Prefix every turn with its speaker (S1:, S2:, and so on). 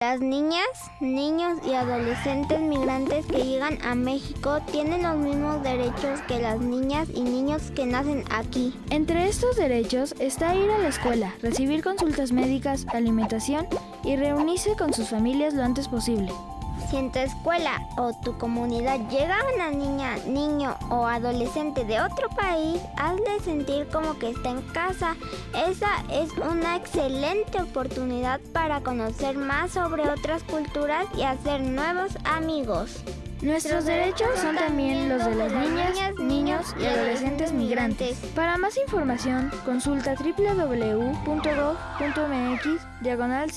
S1: Las niñas, niños y adolescentes migrantes que llegan a México tienen los mismos derechos que las niñas y niños que nacen aquí.
S2: Entre estos derechos está ir a la escuela, recibir consultas médicas, alimentación y reunirse con sus familias lo antes posible.
S1: Si en tu escuela o tu comunidad llega una niña, niño o adolescente de otro país, hazle sentir como que está en casa. Esa es una excelente oportunidad para conocer más sobre otras culturas y hacer nuevos amigos.
S2: Nuestros derechos son también los de las niñas, niños y adolescentes migrantes. Para más información, consulta www.gov.mx diagonal.